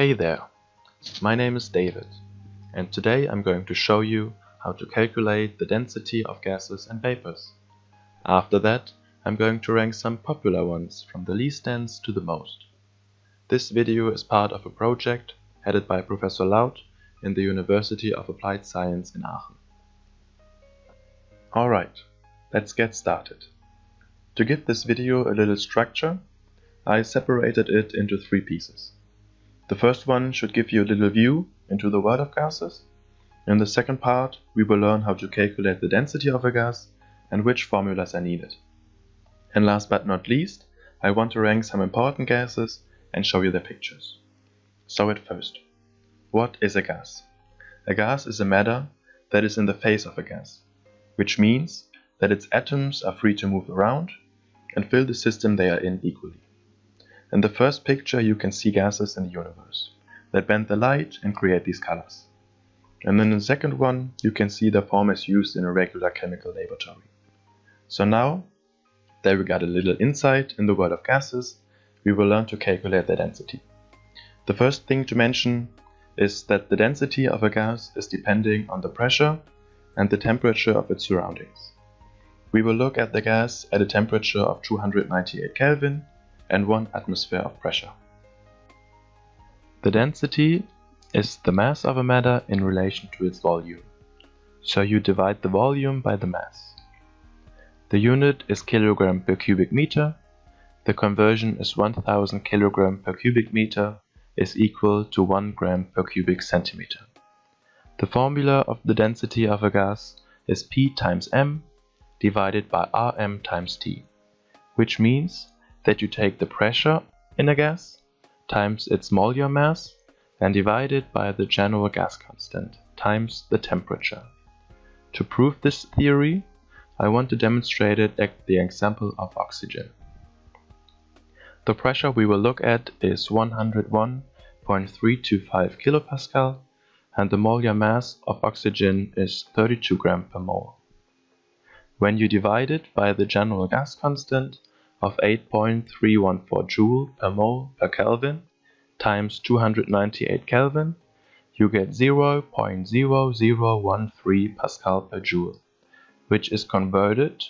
Hey there, my name is David and today I'm going to show you how to calculate the density of gases and vapors. After that I'm going to rank some popular ones from the least dense to the most. This video is part of a project headed by Professor Laut in the University of Applied Science in Aachen. Alright, let's get started. To give this video a little structure, I separated it into three pieces. The first one should give you a little view into the world of gases. In the second part, we will learn how to calculate the density of a gas and which formulas are needed. And last but not least, I want to rank some important gases and show you their pictures. So at first, what is a gas? A gas is a matter that is in the phase of a gas, which means that its atoms are free to move around and fill the system they are in equally. In the first picture you can see gases in the universe that bend the light and create these colors. And in the second one you can see the form is used in a regular chemical laboratory. So now that we got a little insight in the world of gases, we will learn to calculate their density. The first thing to mention is that the density of a gas is depending on the pressure and the temperature of its surroundings. We will look at the gas at a temperature of 298 Kelvin and 1 atmosphere of pressure. The density is the mass of a matter in relation to its volume. So you divide the volume by the mass. The unit is kilogram per cubic meter. The conversion is 1000 kilogram per cubic meter is equal to 1 gram per cubic centimeter. The formula of the density of a gas is P times m divided by Rm times T, which means that you take the pressure in a gas times its molar mass and divide it by the general gas constant times the temperature. To prove this theory, I want to demonstrate it at the example of oxygen. The pressure we will look at is 101.325 kPa and the molar mass of oxygen is 32 gram per mole. When you divide it by the general gas constant of 8.314 joule per mole per Kelvin times 298 Kelvin, you get 0.0013 Pascal per joule, which is converted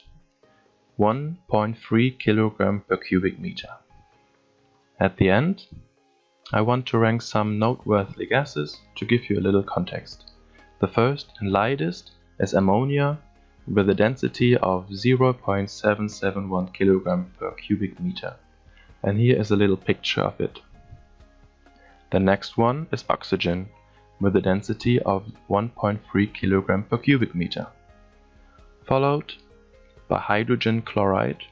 1.3 kilogram per cubic meter. At the end, I want to rank some noteworthy gases to give you a little context. The first and lightest is ammonia with a density of 0.771 kg per cubic meter. And here is a little picture of it. The next one is oxygen with a density of 1.3 kg per cubic meter. Followed by hydrogen chloride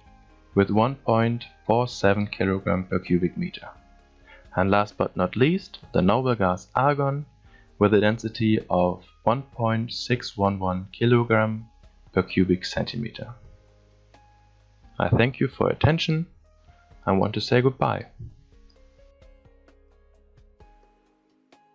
with 1.47 kg per cubic meter. And last but not least, the noble gas argon with a density of 1.611 kg per cubic centimeter. I thank you for your attention I want to say goodbye.